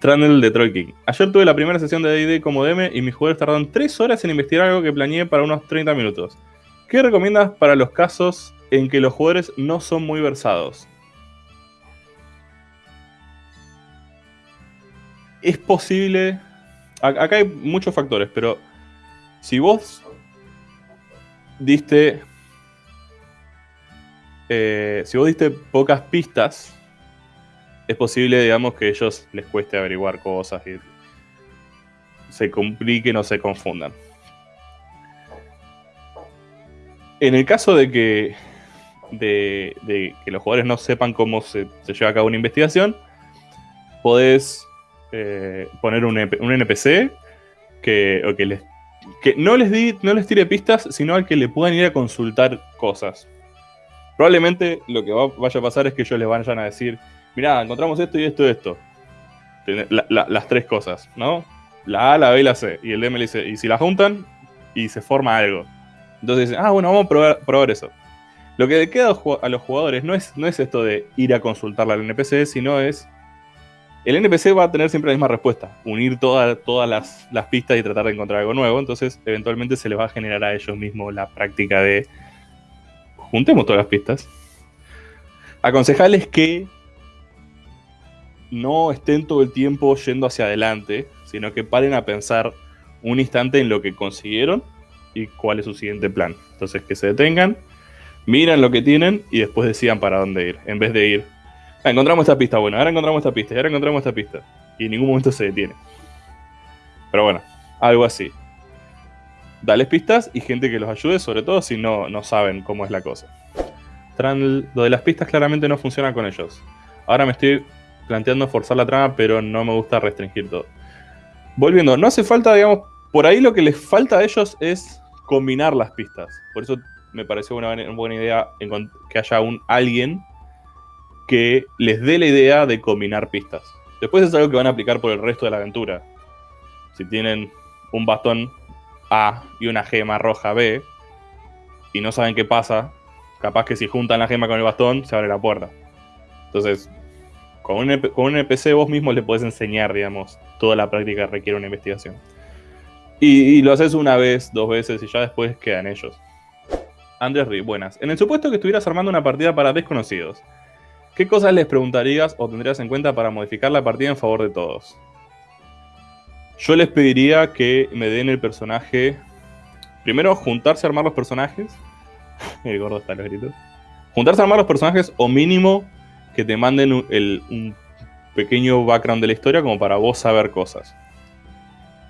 Trundle de Troll King. Ayer tuve la primera sesión de D&D como DM y mis jugadores tardaron 3 horas en investigar algo que planeé para unos 30 minutos. ¿Qué recomiendas para los casos en que los jugadores no son muy versados? Es posible... Acá hay muchos factores, pero si vos diste... Eh, si vos diste pocas pistas es posible, digamos, que a ellos les cueste averiguar cosas y se compliquen o se confundan. En el caso de que, de, que los jugadores no sepan cómo se, lleva a cabo una investigación, podés eh, poner un, NPC que, que, les, que no, les di, no les tire pistas, sino al que le puedan ir a consultar cosas. Probablemente lo que vaya a pasar es que ellos les vayan a decir, mirá, encontramos esto y esto y esto. las tres cosas, ¿no? La A, la B y la C. Y el DM le dice, y si la juntan, y se forma algo. Entonces dicen, ah, bueno, vamos a probar, eso. Lo que le queda a los jugadores no es, no es esto de ir a consultarla al NPC, sino es. El NPC va a tener siempre la misma respuesta: unir todas las, las pistas y tratar de encontrar algo nuevo. Entonces, eventualmente se les va a generar a ellos mismos la práctica de. Juntemos todas las pistas. Aconsejarles que no estén todo el tiempo yendo hacia adelante, sino que paren a pensar un instante en lo que consiguieron y cuál es su siguiente plan. Entonces que se detengan, miran lo que tienen y después decidan para dónde ir, en vez de ir, ah, encontramos esta pista, bueno, ahora encontramos esta pista, y ahora encontramos esta pista. Y en ningún momento se detiene. Pero bueno, algo así. Dales pistas y gente que los ayude, sobre todo si no, no saben cómo es la cosa. Lo de las pistas claramente no funciona con ellos. Ahora me estoy planteando forzar la trama, pero no me gusta restringir todo. Volviendo, no hace falta, digamos, por ahí lo que les falta a ellos es combinar las pistas. Por eso me pareció una buena idea que haya un alguien que les dé la idea de combinar pistas. Después es algo que van a aplicar por el resto de la aventura. Si tienen un bastón A y una gema roja B y no saben qué pasa, capaz que si juntan la gema con el bastón se abre la puerta. Entonces, con un, NPC vos mismo le podés enseñar, digamos, toda la práctica requiere una investigación. Y, lo haces una vez, dos veces y ya después quedan ellos. Andrés Ri, buenas. En el supuesto que estuvieras armando una partida para desconocidos, ¿qué cosas les preguntarías o tendrías en cuenta para modificar la partida en favor de todos? Yo les pediría que me den el personaje. Primero, juntarse a armar los personajes. el gordo está los gritos. Juntarse a armar los personajes o mínimo que te manden un, pequeño background de la historia como para vos saber cosas.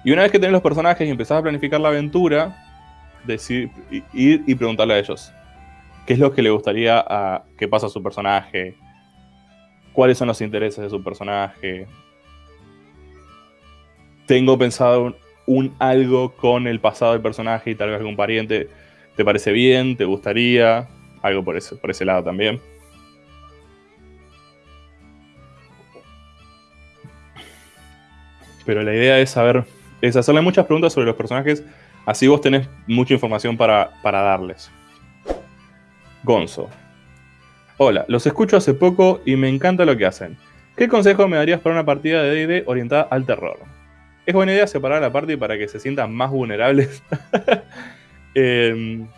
Y una vez que tenés los personajes y empezás a planificar la aventura, decir, ir y preguntarle a ellos qué es lo que le gustaría a, que pasa a su personaje, cuáles son los intereses de su personaje. Tengo pensado un, algo con el pasado del personaje y tal vez algún pariente. ¿Te parece bien? ¿Te gustaría? Algo por ese, por ese lado también. Pero la idea es saber, es hacerle muchas preguntas sobre los personajes, así vos tenés mucha información para, darles. Gonzo. Hola, los escucho hace poco y me encanta lo que hacen. ¿Qué consejo me darías para una partida de D&D orientada al terror? Es buena idea separar la party para que se sientan más vulnerables. Em,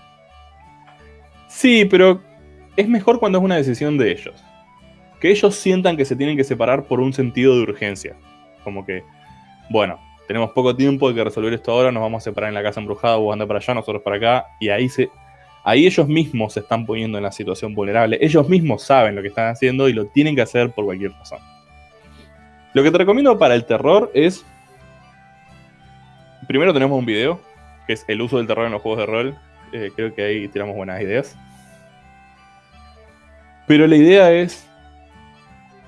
sí, pero es mejor cuando es una decisión de ellos. Que ellos sientan que se tienen que separar por un sentido de urgencia. Como que bueno, tenemos poco tiempo, hay que resolver esto ahora, nos vamos a separar en la casa embrujada, vos andar para allá, nosotros para acá, y ahí se... Ahí ellos mismos se están poniendo en la situación vulnerable. Ellos mismos saben lo que están haciendo y lo tienen que hacer por cualquier razón. Lo que te recomiendo para el terror es... Primero tenemos un video, que es el uso del terror en los juegos de rol. Eh, creo que ahí tiramos buenas ideas. Pero la idea es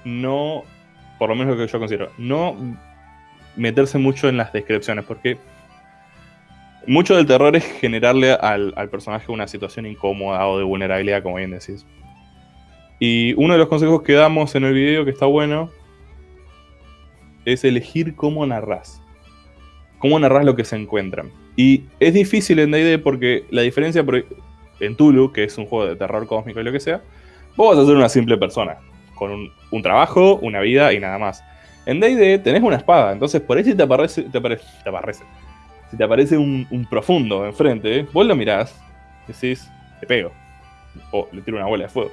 no, por lo menos lo que yo considero, no meterse mucho en las descripciones, porque mucho del terror es generarle al, personaje una situación incómoda o de vulnerabilidad, como bien decís. Y uno de los consejos que damos en el video, que está bueno, es elegir cómo narras. Cómo narras lo que se encuentran. Y es difícil en D&D porque la diferencia en Tulu, que es un juego de terror cósmico y lo que sea, vos vas a ser una simple persona, con un trabajo, una vida y nada más. En D&D tenés una espada, entonces por ahí si te aparece, te aparece, te aparece. Si te aparece un, profundo enfrente, vos lo mirás, decís, te pego. O le tiro una bola de fuego.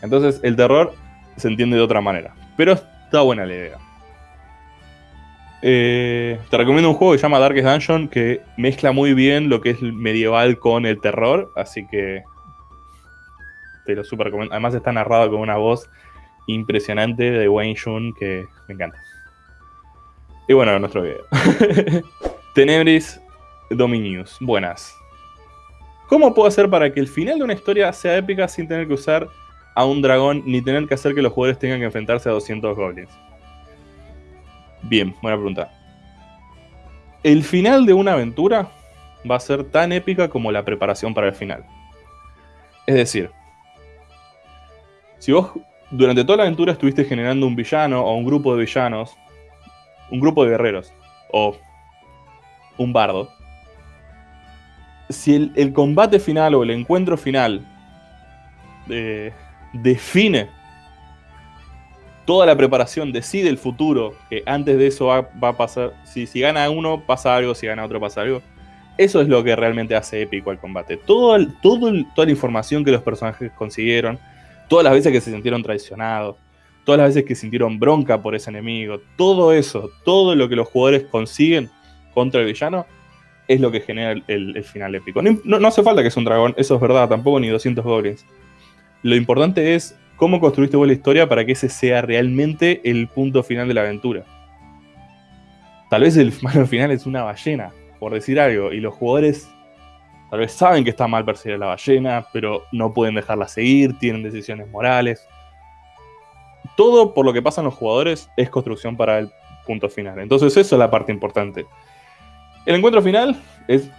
Entonces el terror se entiende de otra manera. Pero está buena la idea. Eh, te recomiendo un juego que se llama Darkest Dungeon que mezcla muy bien lo que es medieval con el terror. Así que te lo super recomiendo. Además está narrado con una voz impresionante de Wayne Shun que me encanta. Y bueno, nuestro video. Tenebris Dominius. Buenas. ¿Cómo puedo hacer para que el final de una historia sea épica sin tener que usar a un dragón ni tener que hacer que los jugadores tengan que enfrentarse a 200 goblins? Bien, buena pregunta. El final de una aventura va a ser tan épica como la preparación para el final. Es decir, si vos durante toda la aventura estuviste generando un villano o un grupo de villanos, un grupo de guerreros o un bardo, si el, combate final o el encuentro final eh, define toda la preparación, decide el futuro, que antes de eso va, a pasar, si, si, gana uno pasa algo, si gana otro pasa algo, eso es lo que realmente hace épico el combate. Todo, todo toda la información que los personajes consiguieron, todas las veces que se sintieron traicionados, todas las veces que sintieron bronca por ese enemigo, todo eso, todo lo que los jugadores consiguen contra el villano, es lo que genera el, final épico. No, hace falta que sea un dragón, eso es verdad, tampoco ni 200 goblins. Lo importante es cómo construiste vos la historia para que ese sea realmente el punto final de la aventura. Tal vez el malo final es una ballena, por decir algo, y los jugadores Tal vez saben que está mal perseguir a la ballena, pero no pueden dejarla seguir, tienen decisiones morales. Todo por lo que pasan los jugadores es construcción para el punto final. Entonces eso es la parte importante. El encuentro final es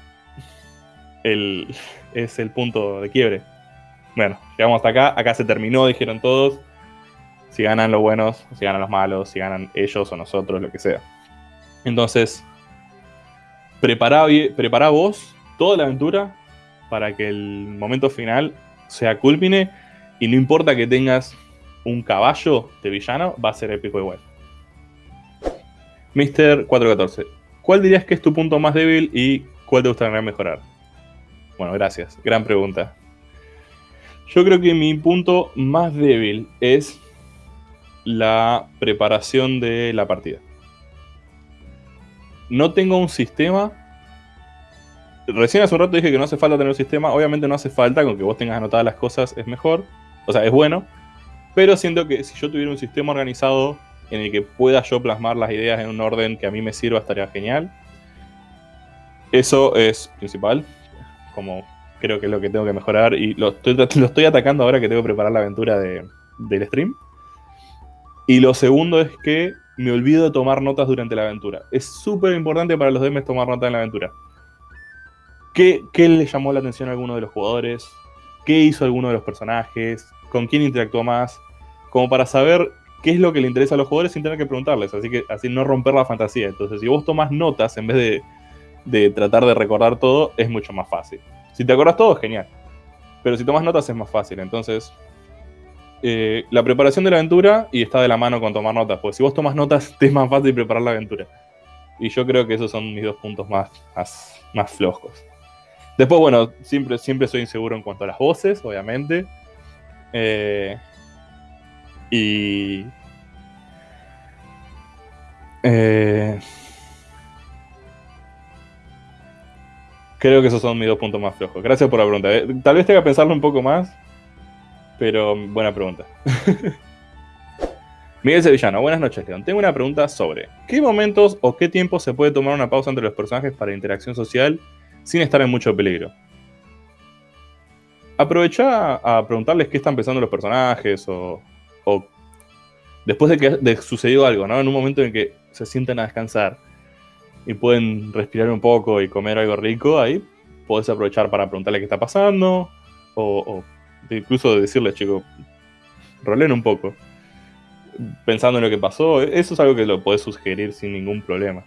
el, es el punto de quiebre. Bueno, llegamos hasta acá. Acá se terminó, dijeron todos. Si ganan los buenos, si ganan los malos, si ganan ellos o nosotros, lo que sea. Entonces, prepara, prepara vos toda la aventura para que el momento final sea culmine y no importa que tengas un caballo de villano, va a ser épico igual. Mr. 414, ¿cuál dirías que es tu punto más débil y cuál te gustaría mejorar? Bueno, gracias. Gran pregunta. Yo creo que mi punto más débil es la preparación de la partida. No tengo un sistema recién hace un rato dije que no hace falta tener un sistema. Obviamente no hace falta, con que vos tengas anotadas las cosas es mejor. O sea, es bueno. Pero siento que si yo tuviera un sistema organizado en el que pueda yo plasmar las ideas en un orden que a mí me sirva, estaría genial. Eso es principal. Como creo que es lo que tengo que mejorar. Y lo estoy, atacando ahora que tengo que preparar la aventura de, del stream. Y lo segundo es que me olvido de tomar notas durante la aventura. Es súper importante para los DMs tomar notas en la aventura. ¿Qué, le llamó la atención a alguno de los jugadores? ¿Qué hizo alguno de los personajes? ¿Con quién interactuó más? Como para saber qué es lo que le interesa a los jugadores sin tener que preguntarles. Así que así no romper la fantasía. Entonces, si vos tomas notas en vez de, tratar de recordar todo, es mucho más fácil. Si te acordás todo, genial. Pero si tomas notas es más fácil. Entonces, eh, la preparación de la aventura y está de la mano con tomar notas. Porque si vos tomas notas, te es más fácil preparar la aventura. Y yo creo que esos son mis dos puntos más, más flojos. Después, bueno, siempre, siempre soy inseguro en cuanto a las voces, obviamente. Eh, y. Eh, creo que esos son mis dos puntos más flojos. Gracias por la pregunta. Eh. Tal vez tenga que pensarlo un poco más, pero buena pregunta. Miguel Sevillano, buenas noches, León. Tengo una pregunta sobre ¿qué momentos o qué tiempo se puede tomar una pausa entre los personajes para interacción social sin estar en mucho peligro. Aprovecha a preguntarles qué están pensando los personajes o, después de que sucedió algo, ¿no? En un momento en que se sienten a descansar y pueden respirar un poco y comer algo rico, ahí podés aprovechar para preguntarle qué está pasando o, incluso decirles, chicos, rolen un poco pensando en lo que pasó. Eso es algo que lo podés sugerir sin ningún problema.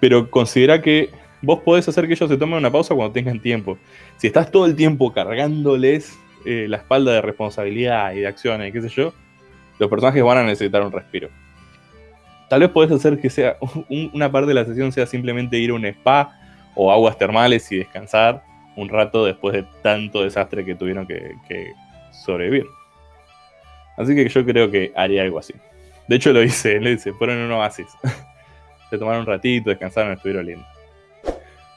Pero considera que vos podés hacer que ellos se tomen una pausa cuando tengan tiempo. Si estás todo el tiempo cargándoles eh, la espalda de responsabilidad y de acciones, qué sé yo, los personajes van a necesitar un respiro. Tal vez podés hacer que sea una parte de la sesión sea simplemente ir a un spa o aguas termales y descansar un rato después de tanto desastre que tuvieron que, sobrevivir. Así que yo creo que haría algo así. De hecho lo hice, le dice, fueron en un oasis. Se tomaron un ratito, descansaron, estuvieron lindos.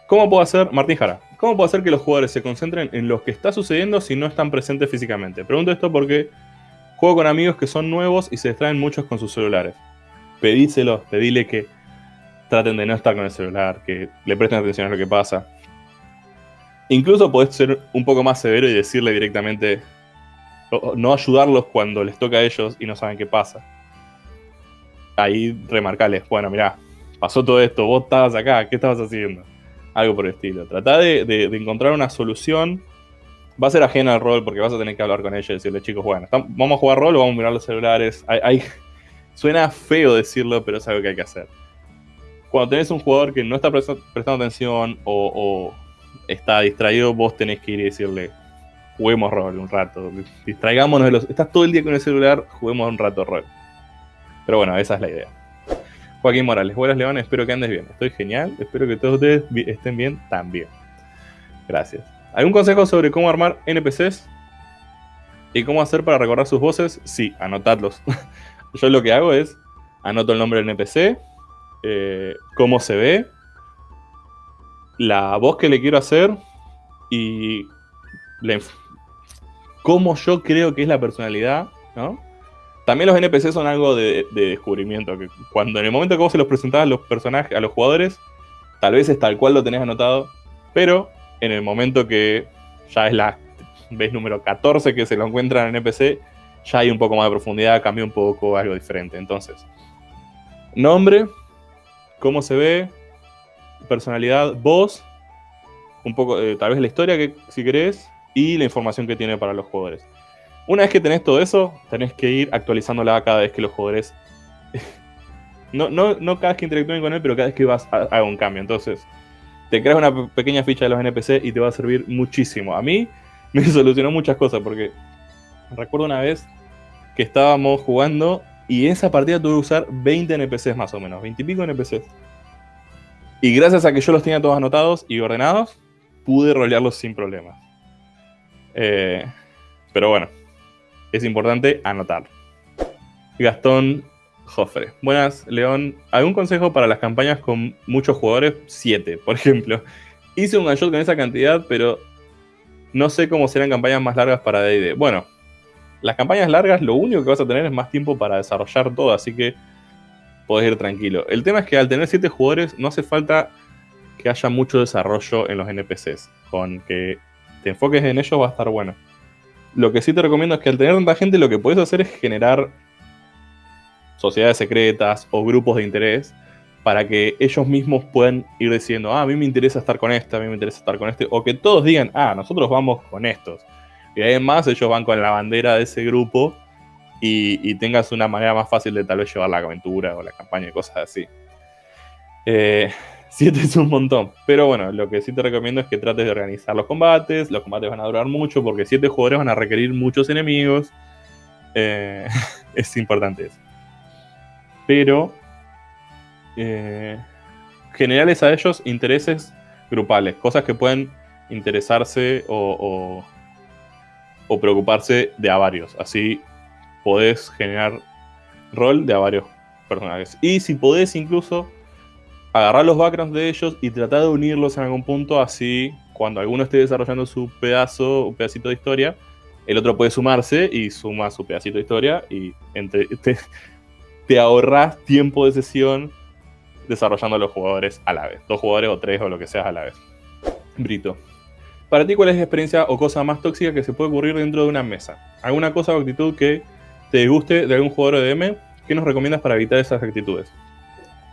¿Cómo puedo hacer, Martín Jara, cómo puedo hacer que los jugadores se concentren en lo que está sucediendo si no están presentes físicamente? Pregunto esto porque juego con amigos que son nuevos y se distraen muchos con sus celulares. Pedíselos, pedile que traten de no estar con el celular, que le presten atención a lo que pasa. Incluso podés ser un poco más severo y decirle directamente, no ayudarlos cuando les toca a ellos y no saben qué pasa. Ahí remarcarles, bueno, mirá, pasó todo esto, vos estabas acá, ¿qué estabas haciendo? Algo por el estilo. Trata de, encontrar una solución. Va a ser ajena al rol porque vas a tener que hablar con ellos y decirle, chicos, bueno, vamos a jugar rol o vamos a mirar los celulares. suena feo decirlo, pero es algo que hay que hacer. Cuando tenés un jugador que no está prestando atención o está distraído, vos tenés que ir y decirle, juguemos rol un rato, distraigámonos de los... Estás todo el día con el celular, juguemos un rato rol. Pero bueno, esa es la idea. Joaquín Morales, buenas León, espero que andes bien. Estoy genial, espero que todos ustedes estén bien también. Gracias. ¿Algún consejo sobre cómo armar NPCs? ¿Y cómo hacer para recordar sus voces? Sí, anotadlos. Yo lo que hago es, anoto el nombre del NPC, eh, cómo se ve, la voz que le quiero hacer y cómo yo creo que es la personalidad, ¿no? También los NPC son algo de, descubrimiento, que cuando en el momento que vos se los presentabas a los personajes, a los jugadores, tal vez es tal cual lo tenés anotado, pero en el momento que ya es la vez número 14 que se lo encuentran en NPC, ya hay un poco más de profundidad, cambia un poco, algo diferente. Entonces, nombre, cómo se ve, personalidad, voz, un poco, eh, tal vez la historia que si querés, y la información que tiene para los jugadores. Una vez que tenés todo eso, tenés que ir actualizándola cada vez que los jugadores... no, no, no cada vez que interactúen con él, pero cada vez que vas a, haga un cambio. Entonces, te creas una pequeña ficha de los NPC y te va a servir muchísimo. A mí me solucionó muchas cosas porque recuerdo una vez que estábamos jugando y en esa partida tuve que usar 20 NPCs más o menos, 20 y pico NPCs. Y gracias a que yo los tenía todos anotados y ordenados, pude rolearlos sin problemas. Eh, pero bueno, es importante anotar. Gastón Jofre. Buenas, León. ¿Algún consejo para las campañas con muchos jugadores? Siete, por ejemplo. Hice un shot con esa cantidad, pero no sé cómo serán campañas más largas para D&D. Bueno, las campañas largas lo único que vas a tener es más tiempo para desarrollar todo, así que podés ir tranquilo. El tema es que al tener 7 jugadores no hace falta que haya mucho desarrollo en los NPCs. Con que te enfoques en ellos va a estar bueno. Lo que sí te recomiendo es que al tener tanta gente lo que puedes hacer es generar sociedades secretas o grupos de interés para que ellos mismos puedan ir diciendo, ah, a mí me interesa estar con este, a mí me interesa estar con este, o que todos digan, ah, nosotros vamos con estos. Y además ellos van con la bandera de ese grupo y, tengas una manera más fácil de tal vez llevar la aventura o la campaña y cosas así. Eh, siete es un montón, pero bueno, lo que sí te recomiendo es que trates de organizar los combates. Los combates van a durar mucho porque siete jugadores van a requerir muchos enemigos. Eh, es importante eso. Pero eh, generales a ellos intereses grupales, cosas que pueden interesarse o, o preocuparse de a varios. Así podés generar rol de a varios personajes. Y si podés incluso agarrar los backgrounds de ellos y tratar de unirlos en algún punto, así cuando alguno esté desarrollando su pedazo, un pedacito de historia, el otro puede sumarse y suma su pedacito de historia y entre, te, te ahorras tiempo de sesión desarrollando a los jugadores a la vez. Dos jugadores o tres o lo que sea a la vez. Brito. Para ti, ¿cuál es la experiencia o cosa más tóxica que se puede ocurrir dentro de una mesa? ¿Alguna cosa o actitud que te guste de algún jugador de DM, ¿qué nos recomiendas para evitar esas actitudes?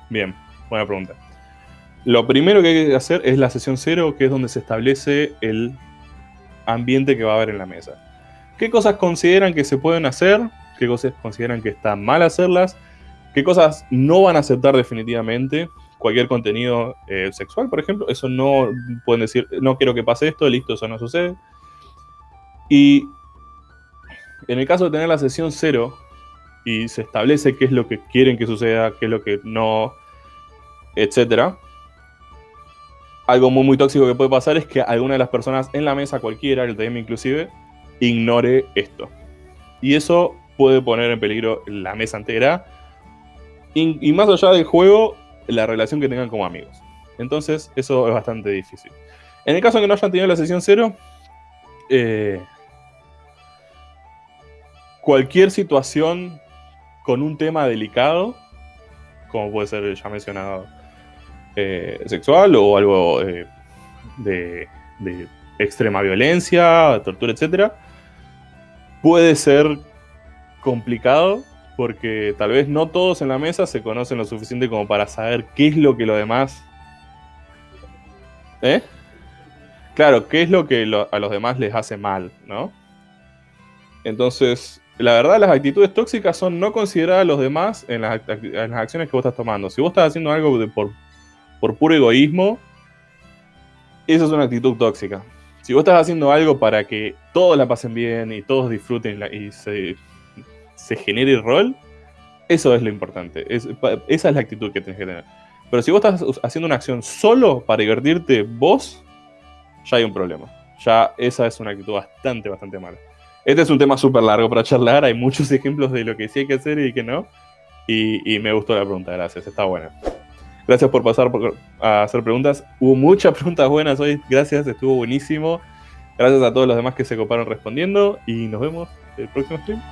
Bien, buena pregunta. Lo primero que hay que hacer es la sesión cero, que es donde se establece el ambiente que va a haber en la mesa. ¿Qué cosas consideran que se pueden hacer? ¿Qué cosas consideran que está mal hacerlas? ¿Qué cosas no van a aceptar definitivamente? Cualquier contenido eh, sexual, por ejemplo, eso no pueden decir, no quiero que pase esto, listo, eso no sucede. Y en el caso de tener la sesión cero, y se establece qué es lo que quieren que suceda, qué es lo que no, etc. Algo muy, muy tóxico que puede pasar es que alguna de las personas en la mesa, cualquiera, el DM inclusive, ignore esto. Y eso puede poner en peligro la mesa entera. Y, y más allá del juego, la relación que tengan como amigos. Entonces, eso es bastante difícil. En el caso de que no hayan tenido la sesión cero, eh, cualquier situación con un tema delicado, como puede ser ya mencionado eh, sexual o algo eh, de, extrema violencia, tortura, etc., puede ser complicado porque tal vez no todos en la mesa se conocen lo suficiente como para saber qué es lo que lo demás... ¿Eh? Claro, qué es lo que a los demás les hace mal, ¿no? Entonces, la verdad, las actitudes tóxicas son no considerar a los demás en las acciones que vos estás tomando. Si vos estás haciendo algo de, por, por puro egoísmo, eso es una actitud tóxica. Si vos estás haciendo algo para que todos la pasen bien y todos disfruten y se, se genere el rol, eso es lo importante. Es, esa es la actitud que tienes que tener. Pero si vos estás haciendo una acción solo para divertirte vos, ya hay un problema. Ya esa es una actitud bastante, bastante mala. Este es un tema súper largo para charlar, hay muchos ejemplos de lo que sí hay que hacer y que no. Y, y me gustó la pregunta, gracias, está buena. Gracias por pasar por, a hacer preguntas. Hubo muchas preguntas buenas hoy, gracias, estuvo buenísimo. Gracias a todos los demás que se coparon respondiendo y nos vemos el próximo stream.